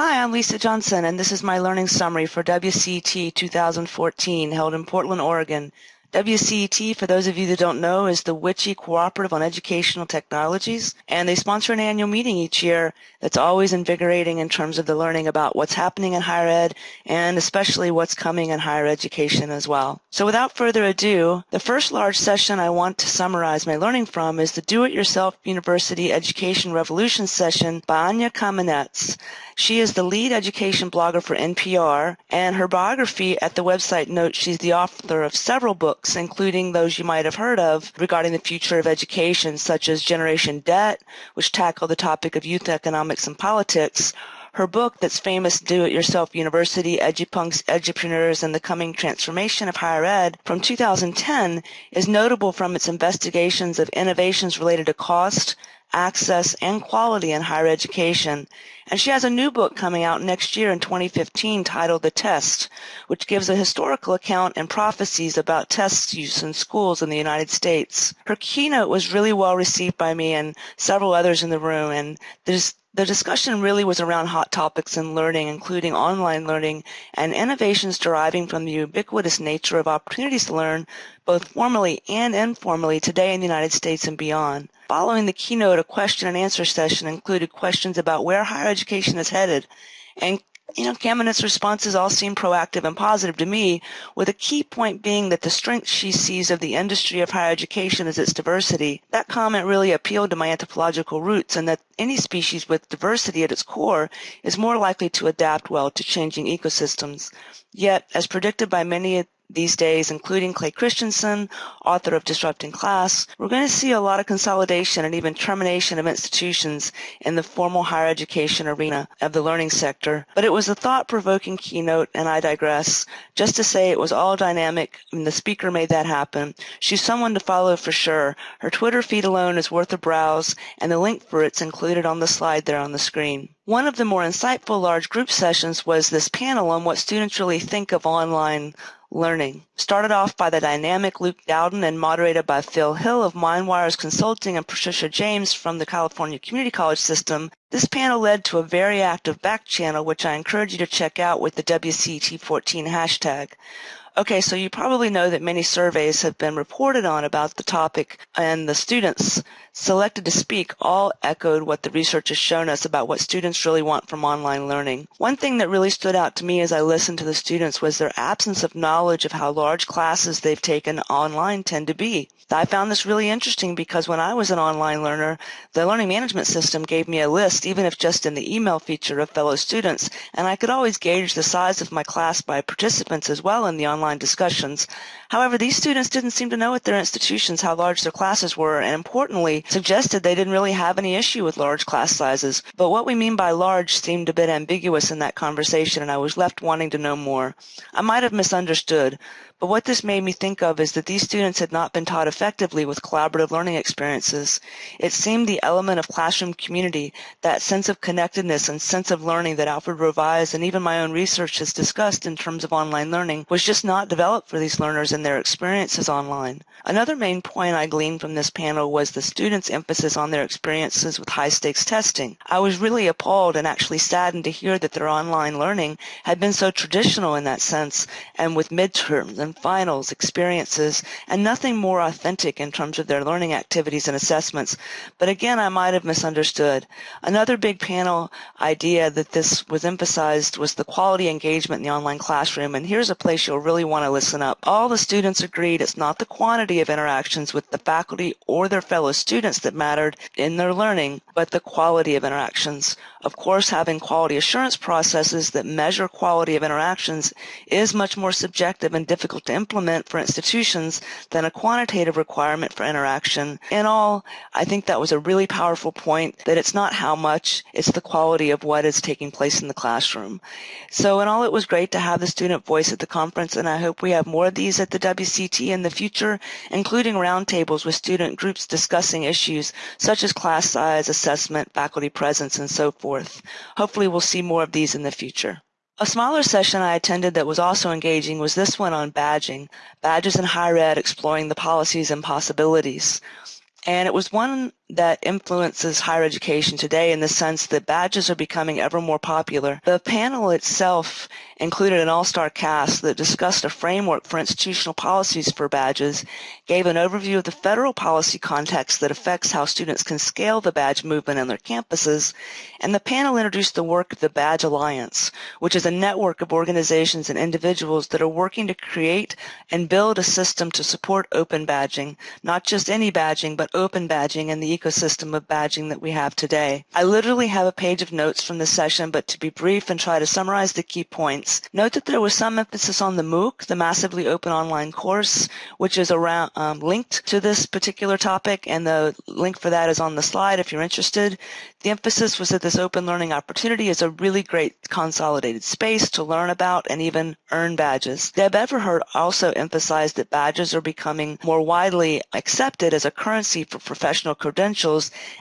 Hi, I'm Lisa Johnson, and this is my learning summary for WCT 2014 held in Portland, Oregon. WCET, for those of you that don't know, is the WICHE Cooperative on Educational Technologies, and they sponsor an annual meeting each year that's always invigorating in terms of the learning about what's happening in higher ed and especially what's coming in higher education as well. So without further ado, the first large session I want to summarize my learning from is the Do-It-Yourself University Education Revolution session by Anya Kamenetz. She is the lead education blogger for NPR, and her biography at the website notes she's the author of several books, including those you might have heard of regarding the future of education, such as Generation Debt, which tackle the topic of youth economics and politics, her book that's famous, Do It Yourself University, Edupunks, Edupreneurs, and the Coming Transformation of Higher Ed from 2010 is notable from its investigations of innovations related to cost, access, and quality in higher education. And she has a new book coming out next year in 2015 titled The Test, which gives a historical account and prophecies about test use in schools in the United States. Her keynote was really well received by me and several others in the room, and there's the discussion really was around hot topics in learning, including online learning and innovations deriving from the ubiquitous nature of opportunities to learn, both formally and informally, today in the United States and beyond. Following the keynote, a question and answer session included questions about where higher education is headed and you know, Kamenetz's responses all seem proactive and positive to me, with a key point being that the strength she sees of the industry of higher education is its diversity. That comment really appealed to my anthropological roots and that any species with diversity at its core is more likely to adapt well to changing ecosystems. Yet, as predicted by many these days, including Clay Christensen, author of Disrupting Class, we're going to see a lot of consolidation and even termination of institutions in the formal higher education arena of the learning sector. But it was a thought-provoking keynote, and I digress. Just to say it was all dynamic, and the speaker made that happen. She's someone to follow for sure. Her Twitter feed alone is worth a browse, and the link for it's included on the slide there on the screen. One of the more insightful large group sessions was this panel on what students really think of online learning. Started off by the dynamic Luke Dowden and moderated by Phil Hill of MindWires Consulting and Patricia James from the California Community College System, this panel led to a very active back channel, which I encourage you to check out with the WCT14 hashtag. Okay, so you probably know that many surveys have been reported on about the topic, and the students selected to speak all echoed what the research has shown us about what students really want from online learning. One thing that really stood out to me as I listened to the students was their absence of knowledge of how large classes they've taken online tend to be. I found this really interesting because when I was an online learner, the learning management system gave me a list, even if just in the email feature of fellow students, and I could always gauge the size of my class by participants as well in the online discussions. However, these students didn't seem to know at their institutions how large their classes were, and importantly, suggested they didn't really have any issue with large class sizes. But what we mean by large seemed a bit ambiguous in that conversation, and I was left wanting to know more. I might have misunderstood, but what this made me think of is that these students had not been taught effectively with collaborative learning experiences. It seemed the element of classroom community, that sense of connectedness and sense of learning that Alfred Rovai's and even my own research has discussed in terms of online learning was just not developed for these learners in their experiences online. Another main point I gleaned from this panel was the students' emphasis on their experiences with high-stakes testing. I was really appalled and actually saddened to hear that their online learning had been so traditional in that sense and with midterms and finals experiences and nothing more authentic in terms of their learning activities and assessments. But again, I might have misunderstood. Another big panel idea that this was emphasized was the quality engagement in the online classroom. And here's a place you'll really want to listen up. All the students agreed it's not the quantity of interactions with the faculty or their fellow students that mattered in their learning, but the quality of interactions. Of course, having quality assurance processes that measure quality of interactions is much more subjective and difficult to implement for institutions than a quantitative requirement for interaction. In all, I think that was a really powerful point that it's not how much, it's the quality of what is taking place in the classroom. So in all, it was great to have the student voice at the conference, and I hope we have more of these at the WCT in the future, including roundtables with student groups discussing issues such as class size, assessment, faculty presence, and so forth forth. Hopefully we'll see more of these in the future. A smaller session I attended that was also engaging was this one on badging, badges in higher ed exploring the policies and possibilities. And it was one that influences higher education today in the sense that badges are becoming ever more popular. The panel itself included an all-star cast that discussed a framework for institutional policies for badges, gave an overview of the federal policy context that affects how students can scale the badge movement on their campuses, and the panel introduced the work of the Badge Alliance, which is a network of organizations and individuals that are working to create and build a system to support open badging, not just any badging, but open badging in the ecosystem of badging that we have today. I literally have a page of notes from the session, but to be brief and try to summarize the key points, note that there was some emphasis on the MOOC, the Massively Open Online Course, which is around um, linked to this particular topic, and the link for that is on the slide if you're interested. The emphasis was that this open learning opportunity is a really great consolidated space to learn about and even earn badges. Deb Everhart also emphasized that badges are becoming more widely accepted as a currency for professional credentials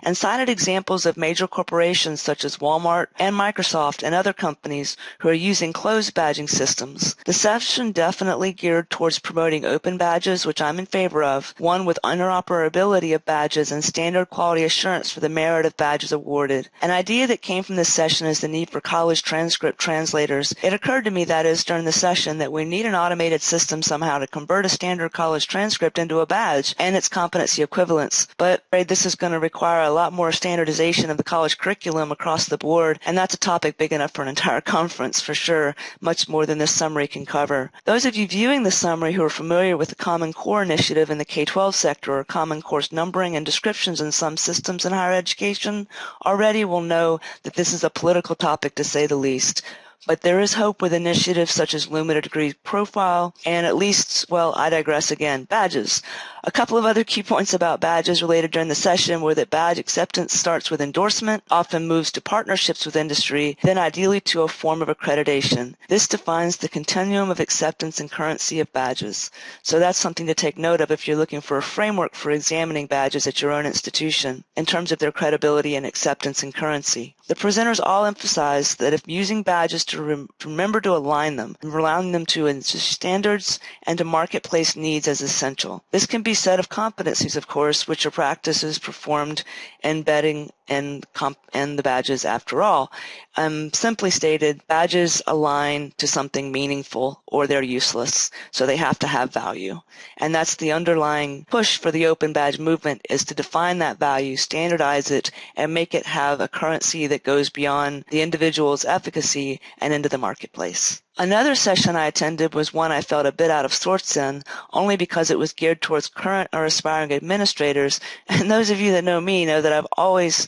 and cited examples of major corporations such as Walmart and Microsoft and other companies who are using closed badging systems. The session definitely geared towards promoting open badges, which I'm in favor of, one with interoperability of badges and standard quality assurance for the merit of badges awarded. An idea that came from this session is the need for college transcript translators. It occurred to me, that is, during the session, that we need an automated system somehow to convert a standard college transcript into a badge and its competency equivalence. But this is going to require a lot more standardization of the college curriculum across the board, and that's a topic big enough for an entire conference for sure, much more than this summary can cover. Those of you viewing the summary who are familiar with the Common Core initiative in the K-12 sector or Common Course numbering and descriptions in some systems in higher education already will know that this is a political topic to say the least. But there is hope with initiatives such as Lumina Degree Profile and at least, well, I digress again, badges. A couple of other key points about badges related during the session were that badge acceptance starts with endorsement, often moves to partnerships with industry, then ideally to a form of accreditation. This defines the continuum of acceptance and currency of badges. So that's something to take note of if you're looking for a framework for examining badges at your own institution in terms of their credibility and acceptance and currency. The presenters all emphasized that if using badges to, rem remember to align them, and allowing them to standards and to marketplace needs as essential. This can be set of competencies, of course, which are practices performed embedding and, and the badges after all. Um, simply stated, badges align to something meaningful or they're useless, so they have to have value. And that's the underlying push for the open badge movement is to define that value, standardize it, and make it have a currency that goes beyond the individual's efficacy and into the marketplace. Another session I attended was one I felt a bit out of sorts in, only because it was geared towards current or aspiring administrators. And those of you that know me know that I've always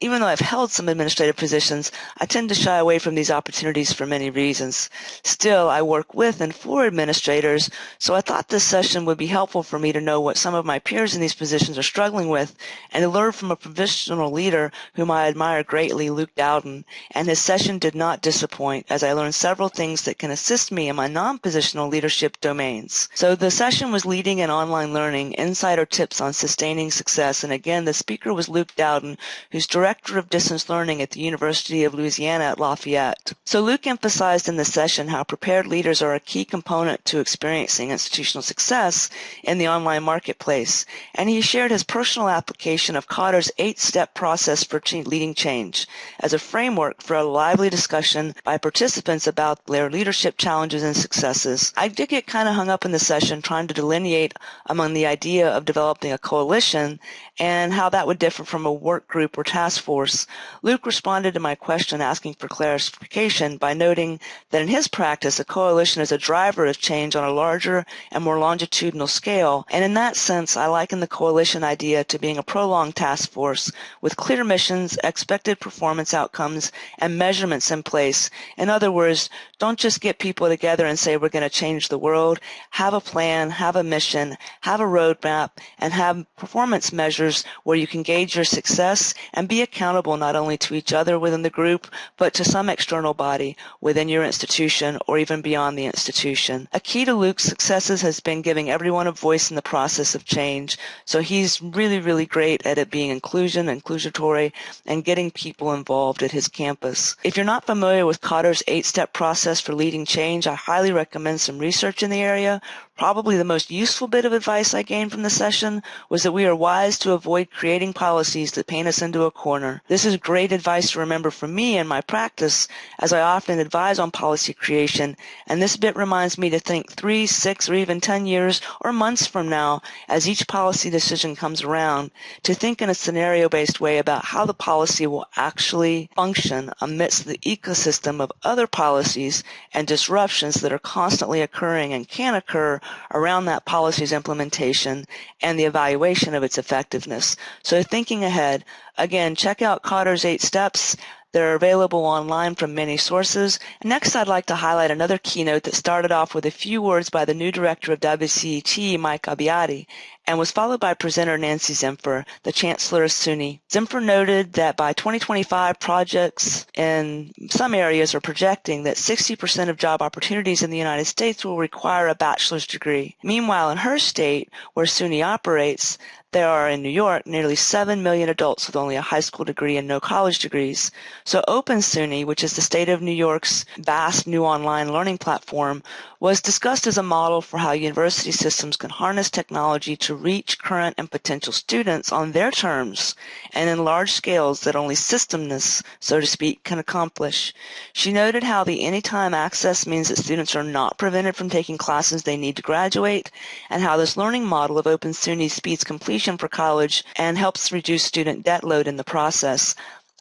even though I've held some administrative positions, I tend to shy away from these opportunities for many reasons. Still, I work with and for administrators, so I thought this session would be helpful for me to know what some of my peers in these positions are struggling with and to learn from a professional leader whom I admire greatly, Luke Dowden, and his session did not disappoint as I learned several things that can assist me in my non-positional leadership domains. So the session was leading in online learning, insider tips on sustaining success, and again, the speaker was Luke Dowden, who who's Director of Distance Learning at the University of Louisiana at Lafayette. So Luke emphasized in the session how prepared leaders are a key component to experiencing institutional success in the online marketplace, and he shared his personal application of Kotter's eight-step process for leading change as a framework for a lively discussion by participants about their leadership challenges and successes. I did get kind of hung up in the session trying to delineate among the idea of developing a coalition and how that would differ from a work group or task force, Luke responded to my question asking for clarification by noting that in his practice, a coalition is a driver of change on a larger and more longitudinal scale, and in that sense, I liken the coalition idea to being a prolonged task force with clear missions, expected performance outcomes, and measurements in place. In other words, don't just get people together and say we're going to change the world. Have a plan, have a mission, have a roadmap, and have performance measures where you can gauge your success and be accountable not only to each other within the group, but to some external body within your institution or even beyond the institution. A key to Luke's successes has been giving everyone a voice in the process of change. So he's really, really great at it being inclusion, inclusatory, and getting people involved at his campus. If you're not familiar with Kotter's eight-step process for leading change, I highly recommend some research in the area. Probably the most useful bit of advice I gained from the session was that we are wise to avoid creating policies that paint us into a corner. This is great advice to remember for me and my practice as I often advise on policy creation, and this bit reminds me to think three, six, or even 10 years or months from now as each policy decision comes around to think in a scenario-based way about how the policy will actually function amidst the ecosystem of other policies and disruptions that are constantly occurring and can occur around that policy's implementation and the evaluation of its effectiveness. So thinking ahead, again, check out Kotter's eight steps. They're available online from many sources. And next, I'd like to highlight another keynote that started off with a few words by the new director of WCET, Mike Abbiatti, and was followed by presenter Nancy Zimpher, the chancellor of SUNY. Zimpher noted that by 2025, projects in some areas are projecting that 60% of job opportunities in the United States will require a bachelor's degree. Meanwhile, in her state, where SUNY operates, there are in New York nearly 7 million adults with only a high school degree and no college degrees. So Open SUNY, which is the state of New York's vast new online learning platform, was discussed as a model for how university systems can harness technology to reach current and potential students on their terms and in large scales that only systemness, so to speak, can accomplish. She noted how the anytime access means that students are not prevented from taking classes they need to graduate, and how this learning model of Open SUNY speeds completion for college and helps reduce student debt load in the process.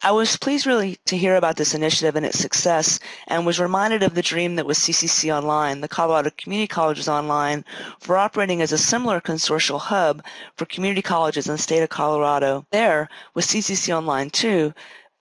I was pleased really to hear about this initiative and its success and was reminded of the dream that was CCC Online, the Colorado Community Colleges Online, for operating as a similar consortial hub for community colleges in the state of Colorado. There, with CCC Online too,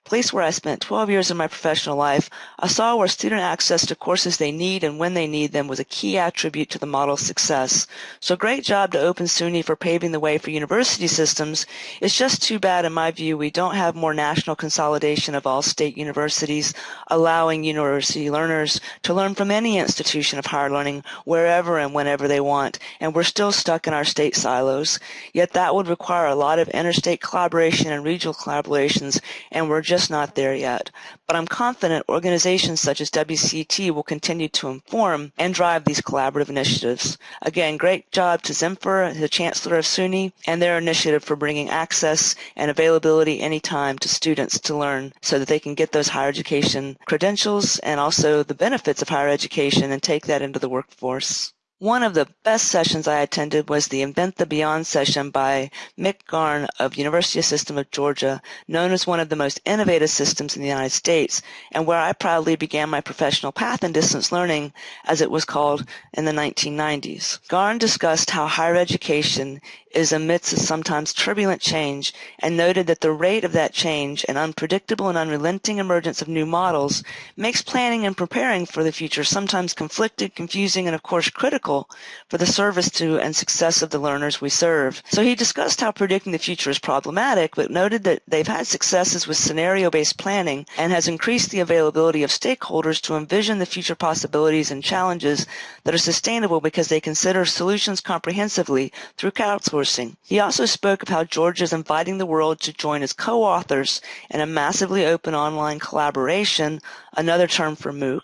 place where I spent 12 years of my professional life, I saw where student access to courses they need and when they need them was a key attribute to the model's success. So great job to Open SUNY for paving the way for university systems. It's just too bad, in my view, we don't have more national consolidation of all state universities, allowing university learners to learn from any institution of higher learning wherever and whenever they want, and we're still stuck in our state silos. Yet that would require a lot of interstate collaboration and regional collaborations, and we're just not there yet. But I'm confident organizations such as WCT will continue to inform and drive these collaborative initiatives. Again, great job to Zimpher, the Chancellor of SUNY, and their initiative for bringing access and availability anytime to students to learn so that they can get those higher education credentials and also the benefits of higher education and take that into the workforce. One of the best sessions I attended was the Invent the Beyond session by Mick Garn of University System of Georgia, known as one of the most innovative systems in the United States, and where I proudly began my professional path in distance learning, as it was called in the 1990s. Garn discussed how higher education is amidst a sometimes turbulent change and noted that the rate of that change and unpredictable and unrelenting emergence of new models makes planning and preparing for the future sometimes conflicted, confusing, and of course critical for the service to and success of the learners we serve. So he discussed how predicting the future is problematic, but noted that they've had successes with scenario-based planning and has increased the availability of stakeholders to envision the future possibilities and challenges that are sustainable because they consider solutions comprehensively through crowdsourcing he also spoke of how Georgia is inviting the world to join as co-authors in a massively open online collaboration, another term for MOOC.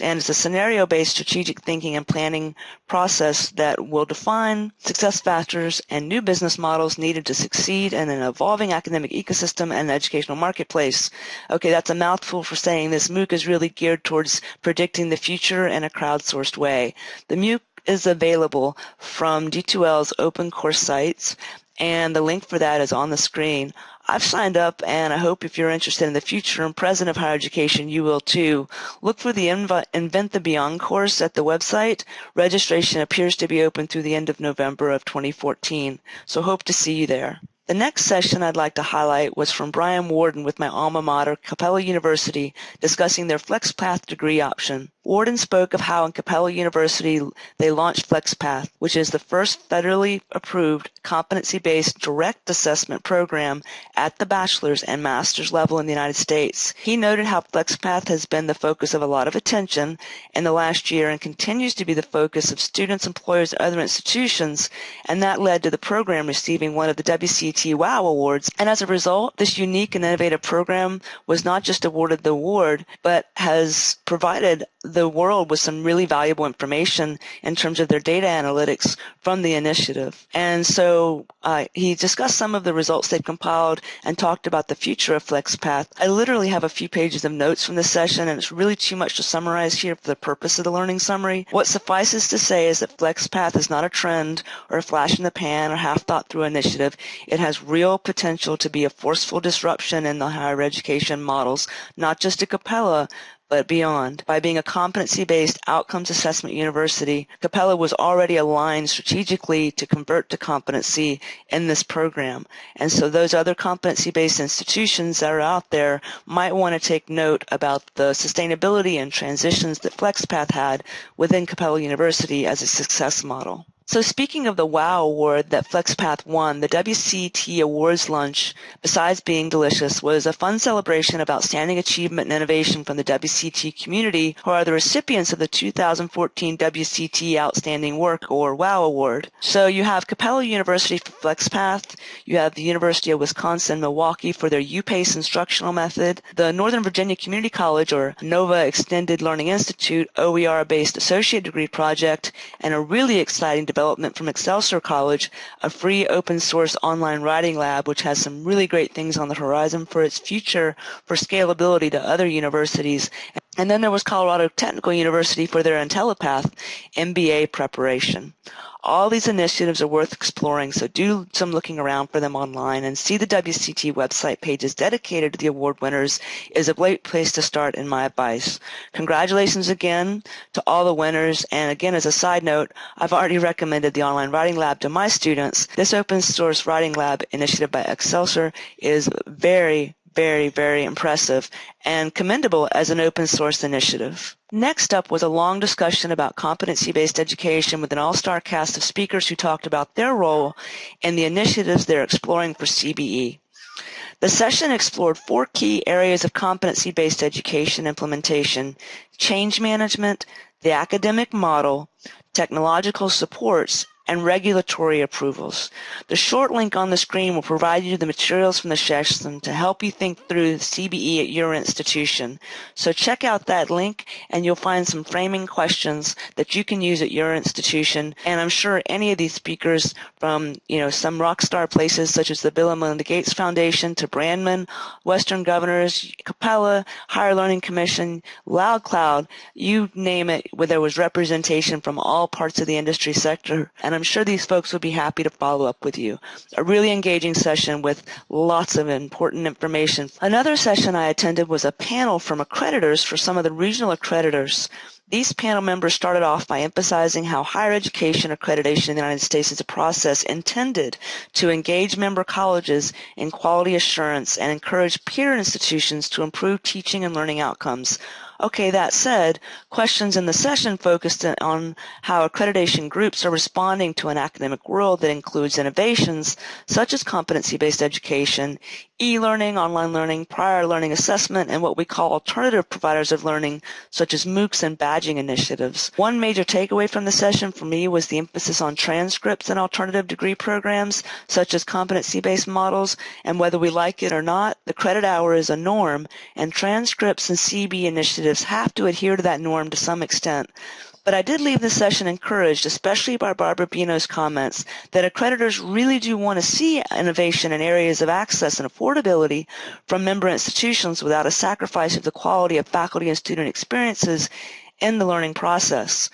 And it's a scenario-based strategic thinking and planning process that will define success factors and new business models needed to succeed in an evolving academic ecosystem and educational marketplace. Okay, that's a mouthful for saying this MOOC is really geared towards predicting the future in a crowdsourced way. The MOOC is available from D2L's open course sites, and the link for that is on the screen. I've signed up, and I hope if you're interested in the future and present of higher education, you will too. Look for the Invent the Beyond course at the website. Registration appears to be open through the end of November of 2014, so hope to see you there. The next session I'd like to highlight was from Brian Warden with my alma mater, Capella University, discussing their FlexPath degree option. Warden spoke of how in Capella University they launched FlexPath, which is the first federally approved competency-based direct assessment program at the bachelor's and master's level in the United States. He noted how FlexPath has been the focus of a lot of attention in the last year and continues to be the focus of students, employers, and other institutions, and that led to the program receiving one of the WCET WOW Awards. And as a result, this unique and innovative program was not just awarded the award, but has provided the world with some really valuable information in terms of their data analytics from the initiative. And so uh, he discussed some of the results they've compiled and talked about the future of FlexPath. I literally have a few pages of notes from this session, and it's really too much to summarize here for the purpose of the learning summary. What suffices to say is that FlexPath is not a trend or a flash in the pan or half thought through initiative. It has real potential to be a forceful disruption in the higher education models, not just at Capella, but beyond. By being a competency-based outcomes assessment university, Capella was already aligned strategically to convert to competency in this program. And so those other competency-based institutions that are out there might want to take note about the sustainability and transitions that FlexPath had within Capella University as a success model. So speaking of the WOW award that FlexPath won, the WCT Awards lunch, besides being delicious, was a fun celebration of outstanding achievement and innovation from the WCT community who are the recipients of the 2014 WCT Outstanding Work or WOW award. So you have Capella University for FlexPath, you have the University of Wisconsin-Milwaukee for their UPace instructional method, the Northern Virginia Community College or NOVA Extended Learning Institute OER-based associate degree project, and a really exciting development from Excelsior College, a free open source online writing lab which has some really great things on the horizon for its future for scalability to other universities. And then there was Colorado Technical University for their IntelliPath MBA preparation. All these initiatives are worth exploring, so do some looking around for them online and see the WCT website pages dedicated to the award winners is a great place to start in my advice. Congratulations again to all the winners, and again, as a side note, I've already recommended the online writing lab to my students. This open source writing lab initiative by Excelsior is very, very, very impressive and commendable as an open source initiative. Next up was a long discussion about competency-based education with an all-star cast of speakers who talked about their role and the initiatives they're exploring for CBE. The session explored four key areas of competency-based education implementation, change management, the academic model, technological supports, and regulatory approvals. The short link on the screen will provide you the materials from the session to help you think through CBE at your institution. So check out that link and you'll find some framing questions that you can use at your institution. And I'm sure any of these speakers from, you know, some rock star places such as the Bill and Melinda Gates Foundation to Brandman, Western Governors, Capella, Higher Learning Commission, LoudCloud, you name it, where there was representation from all parts of the industry sector. And I'm sure these folks will be happy to follow up with you. A really engaging session with lots of important information. Another session I attended was a panel from accreditors for some of the regional accreditors. These panel members started off by emphasizing how higher education accreditation in the United States is a process intended to engage member colleges in quality assurance and encourage peer institutions to improve teaching and learning outcomes Okay, that said, questions in the session focused on how accreditation groups are responding to an academic world that includes innovations such as competency-based education, e-learning, online learning, prior learning assessment, and what we call alternative providers of learning, such as MOOCs and badging initiatives. One major takeaway from the session for me was the emphasis on transcripts and alternative degree programs, such as competency-based models, and whether we like it or not, the credit hour is a norm, and transcripts and CB initiatives have to adhere to that norm to some extent. But I did leave the session encouraged, especially by Barbara Beno's comments, that accreditors really do want to see innovation in areas of access and affordability from member institutions without a sacrifice of the quality of faculty and student experiences in the learning process.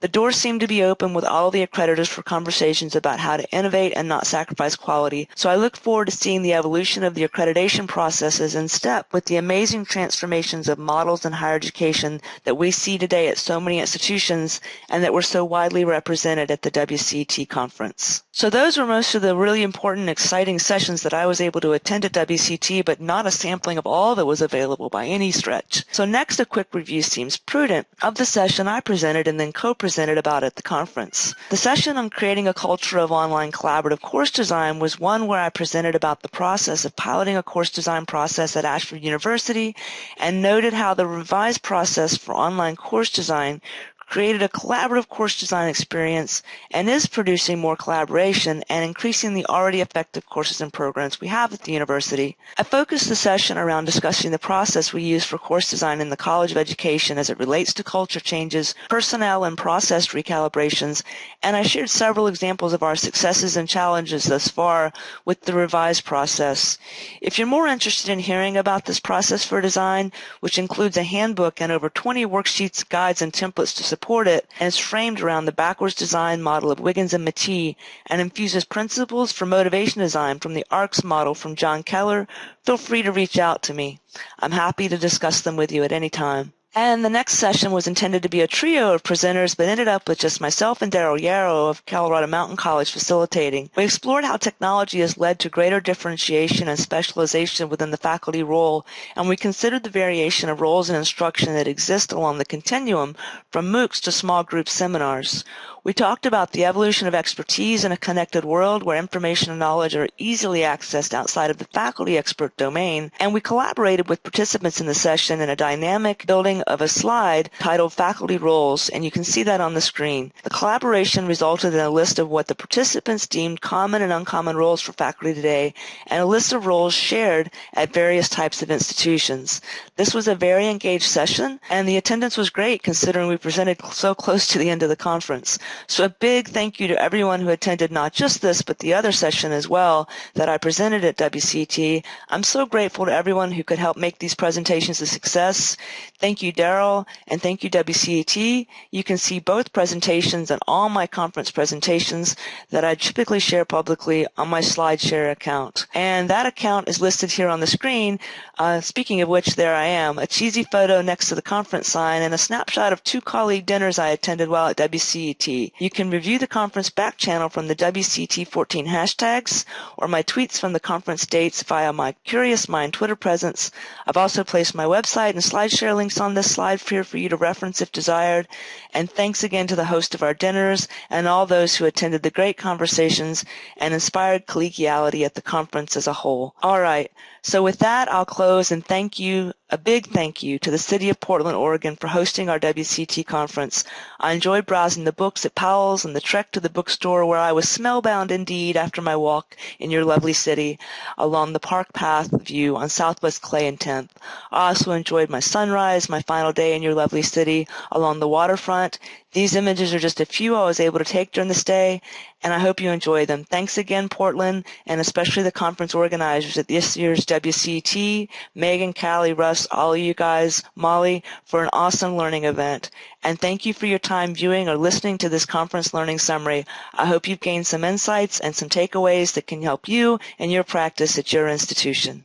The doors seem to be open with all the accreditors for conversations about how to innovate and not sacrifice quality, so I look forward to seeing the evolution of the accreditation processes in step with the amazing transformations of models in higher education that we see today at so many institutions and that were so widely represented at the WCT conference. So those were most of the really important, exciting sessions that I was able to attend at WCT, but not a sampling of all that was available by any stretch. So next, a quick review seems prudent of the session I presented and then co-presented presented about at the conference. The session on creating a culture of online collaborative course design was one where I presented about the process of piloting a course design process at Ashford University and noted how the revised process for online course design created a collaborative course design experience, and is producing more collaboration and increasing the already effective courses and programs we have at the university. I focused the session around discussing the process we use for course design in the College of Education as it relates to culture changes, personnel and process recalibrations, and I shared several examples of our successes and challenges thus far with the revised process. If you're more interested in hearing about this process for design, which includes a handbook and over 20 worksheets, guides, and templates to support it, and is framed around the backwards design model of Wiggins and McTighe, and infuses principles for motivation design from the ARCS model from John Keller, feel free to reach out to me. I'm happy to discuss them with you at any time. And the next session was intended to be a trio of presenters, but ended up with just myself and Daryl Yarrow of Colorado Mountain College facilitating. We explored how technology has led to greater differentiation and specialization within the faculty role, and we considered the variation of roles in instruction that exist along the continuum from MOOCs to small group seminars. We talked about the evolution of expertise in a connected world where information and knowledge are easily accessed outside of the faculty expert domain, and we collaborated with participants in the session in a dynamic building of a slide titled Faculty Roles, and you can see that on the screen. The collaboration resulted in a list of what the participants deemed common and uncommon roles for faculty today, and a list of roles shared at various types of institutions. This was a very engaged session, and the attendance was great considering we presented so close to the end of the conference. So a big thank you to everyone who attended not just this, but the other session as well that I presented at WCT. I'm so grateful to everyone who could help make these presentations a success. Thank you, Daryl, and thank you, WCET. You can see both presentations and all my conference presentations that I typically share publicly on my SlideShare account. And that account is listed here on the screen. Uh, speaking of which, there I am, a cheesy photo next to the conference sign and a snapshot of two colleague dinners I attended while at WCET. You can review the conference back channel from the WCT14 hashtags or my tweets from the conference dates via my Curious Mind Twitter presence. I've also placed my website and SlideShare links on this slide here for you to reference if desired. And thanks again to the host of our dinners and all those who attended the great conversations and inspired collegiality at the conference as a whole. All right. So with that, I'll close and thank you, a big thank you to the City of Portland, Oregon for hosting our WCT conference. I enjoyed browsing the books at Powell's and the trek to the bookstore where I was smellbound indeed after my walk in your lovely city along the park path view on Southwest Clay and 10th. I also enjoyed my sunrise, my final day in your lovely city along the waterfront, these images are just a few I was able to take during the stay, and I hope you enjoy them. Thanks again, Portland, and especially the conference organizers at this year's WCT, Megan, Callie, Russ, all of you guys, Molly, for an awesome learning event. And thank you for your time viewing or listening to this conference learning summary. I hope you've gained some insights and some takeaways that can help you in your practice at your institution.